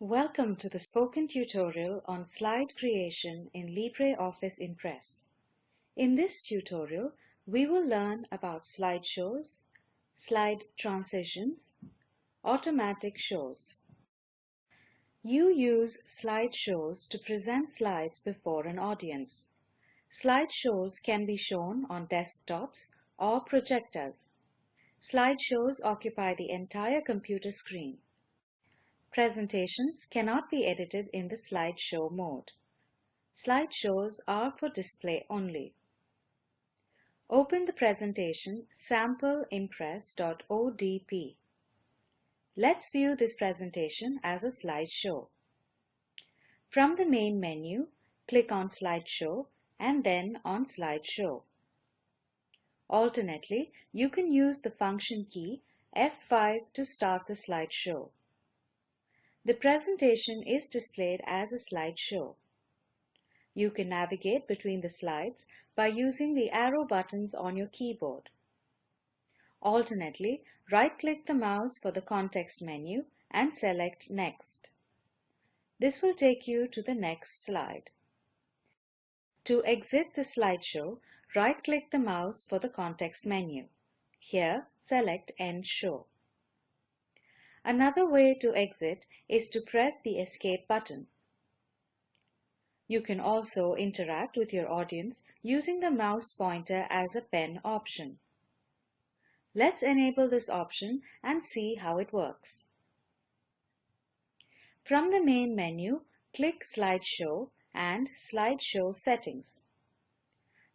Welcome to the spoken tutorial on slide creation in LibreOffice Impress. In this tutorial, we will learn about slideshows, slide transitions, automatic shows. You use slideshows to present slides before an audience. Slideshows can be shown on desktops or projectors. Slideshows occupy the entire computer screen. Presentations cannot be edited in the slideshow mode. Slideshows are for display only. Open the presentation sampleimpress.odp. Let's view this presentation as a slideshow. From the main menu, click on Slideshow and then on Slideshow. Alternately, you can use the function key F5 to start the slideshow. The presentation is displayed as a slideshow. You can navigate between the slides by using the arrow buttons on your keyboard. Alternately, right-click the mouse for the context menu and select Next. This will take you to the next slide. To exit the slideshow, right-click the mouse for the context menu. Here, select End Show. Another way to exit is to press the Escape button. You can also interact with your audience using the mouse pointer as a pen option. Let's enable this option and see how it works. From the main menu, click Slideshow and Slideshow Settings.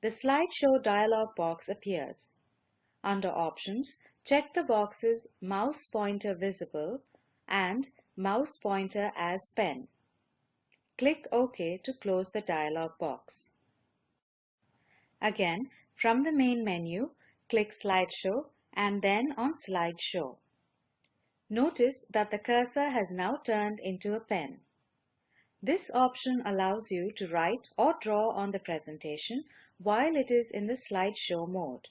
The Slideshow dialog box appears. Under Options, check the boxes Mouse Pointer Visible and Mouse Pointer as Pen. Click OK to close the dialog box. Again, from the main menu, click Slideshow and then on Slideshow. Notice that the cursor has now turned into a pen. This option allows you to write or draw on the presentation while it is in the slideshow mode.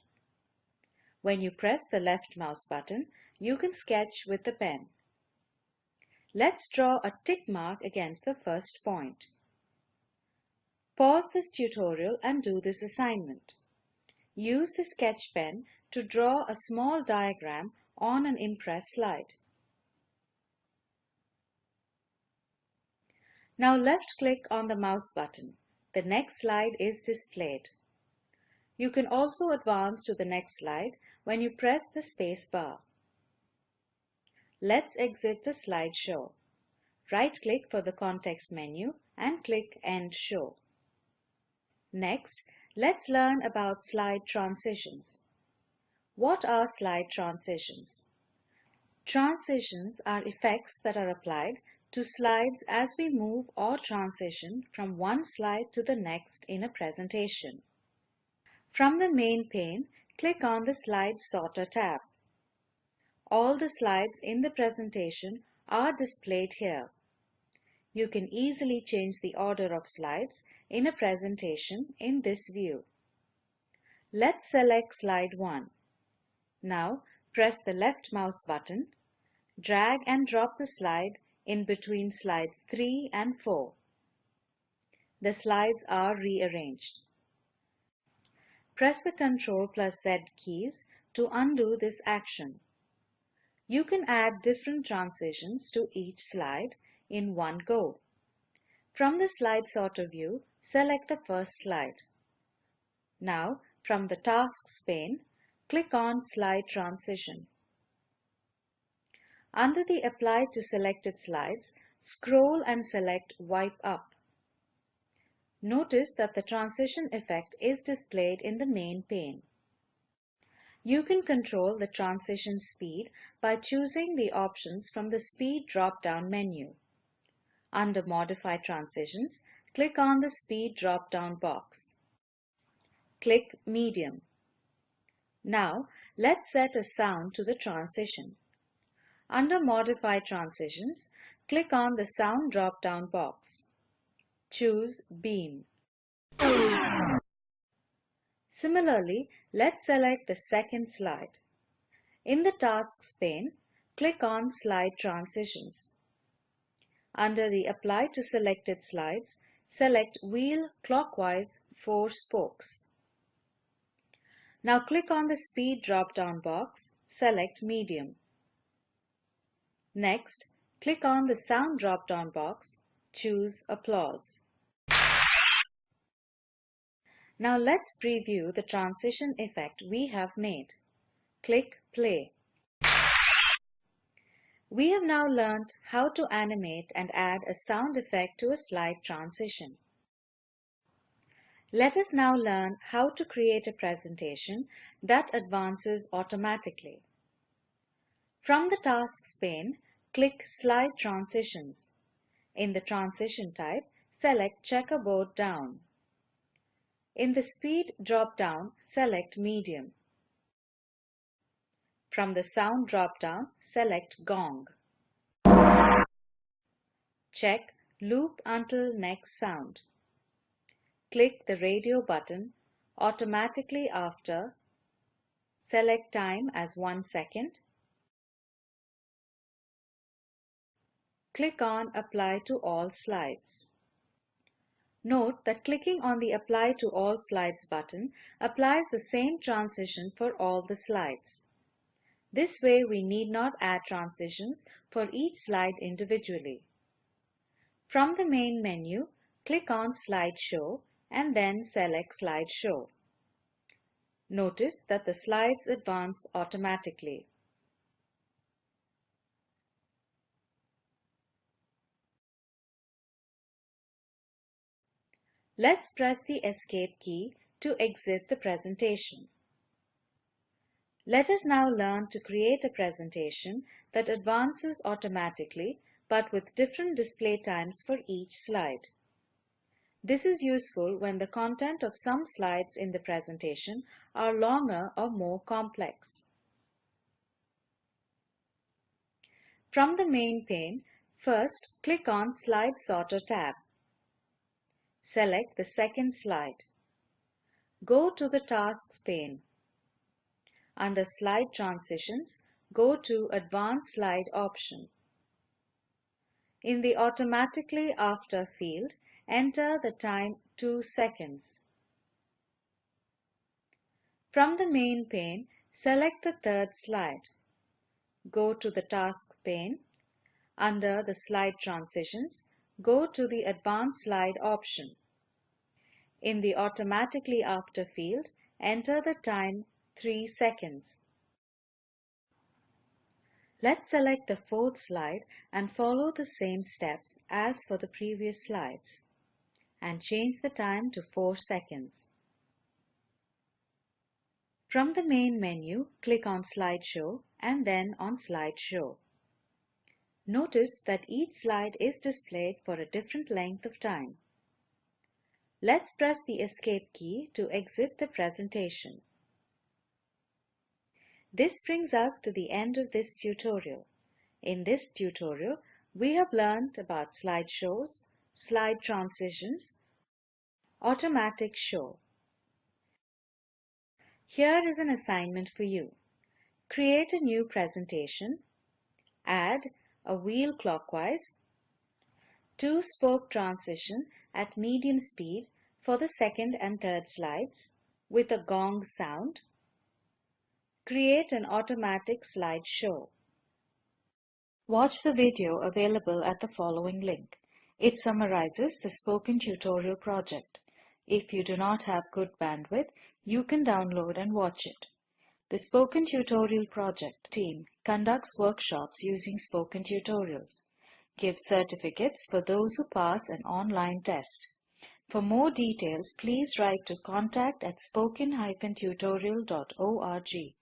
When you press the left mouse button, you can sketch with the pen. Let's draw a tick mark against the first point. Pause this tutorial and do this assignment. Use the sketch pen to draw a small diagram on an Impress slide. Now left-click on the mouse button. The next slide is displayed. You can also advance to the next slide when you press the space bar. Let's exit the slideshow. Right-click for the context menu and click End Show. Next, let's learn about slide transitions. What are slide transitions? Transitions are effects that are applied to slides as we move or transition from one slide to the next in a presentation. From the main pane, click on the Slide Sorter tab. All the slides in the presentation are displayed here. You can easily change the order of slides in a presentation in this view. Let's select slide 1. Now press the left mouse button, drag and drop the slide in between slides 3 and 4. The slides are rearranged. Press the Ctrl plus Z keys to undo this action. You can add different transitions to each slide in one go. From the slide sorter view, select the first slide. Now, from the Tasks pane, click on Slide Transition. Under the Apply to Selected Slides, scroll and select Wipe Up. Notice that the transition effect is displayed in the main pane. You can control the transition speed by choosing the options from the Speed drop-down menu. Under Modify Transitions, click on the Speed drop-down box. Click Medium. Now, let's set a sound to the transition. Under Modify Transitions, click on the Sound drop-down box. Choose Beam. Similarly, let's select the second slide. In the Tasks pane, click on Slide Transitions. under the Apply to Selected Slides, select Wheel Clockwise 4 Spokes. Now click on the Speed drop-down box, select Medium. Next, click on the Sound drop-down box, choose Applause. Now let's preview the transition effect we have made. Click Play. We have now learned how to animate and add a sound effect to a slide transition. Let us now learn how to create a presentation that advances automatically. From the Tasks pane, click Slide Transitions. In the Transition type, select Checkerboard Down. In the Speed drop-down, select Medium. From the Sound drop-down, select Gong. Check Loop until next sound. Click the radio button automatically after. Select time as 1 second. Click on Apply to all slides. Note that clicking on the Apply to all slides button applies the same transition for all the slides. This way we need not add transitions for each slide individually. From the main menu, click on Slide Show and then select Slide Show. Notice that the slides advance automatically. Let's press the Escape key to exit the presentation. Let us now learn to create a presentation that advances automatically but with different display times for each slide. This is useful when the content of some slides in the presentation are longer or more complex. From the main pane, first click on Slide Sorter tab. Select the second slide. Go to the Tasks pane. Under Slide Transitions, go to Advanced Slide option. In the Automatically After field, enter the time 2 seconds. From the main pane, select the third slide. Go to the Task pane. Under the Slide Transitions, go to the Advanced Slide option. In the Automatically After field, enter the time 3 seconds. Let's select the fourth slide and follow the same steps as for the previous slides and change the time to 4 seconds. From the main menu, click on Slideshow and then on Slideshow. Notice that each slide is displayed for a different length of time. Let's press the Escape key to exit the presentation. This brings us to the end of this tutorial. In this tutorial, we have learned about slideshows, slide transitions, automatic show. Here is an assignment for you. Create a new presentation, add a wheel clockwise, two spoke transition at medium speed for the second and third slides with a gong sound, Create an automatic slideshow. Watch the video available at the following link. It summarizes the spoken tutorial project. If you do not have good bandwidth, you can download and watch it. The Spoken Tutorial Project team conducts workshops using spoken tutorials, gives certificates for those who pass an online test. For more details, please write to contact at spoken-tutorial.org.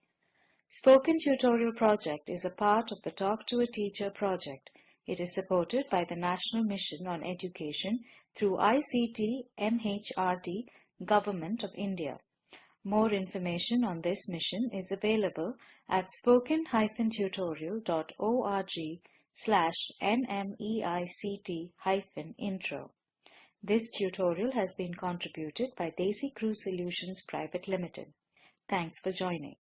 Spoken Tutorial Project is a part of the Talk to a Teacher project. It is supported by the National Mission on Education through ICT MHRD Government of India. More information on this mission is available at spoken-tutorial.org slash nmeict-intro. This tutorial has been contributed by DesiCrew Solutions Private Limited. Thanks for joining.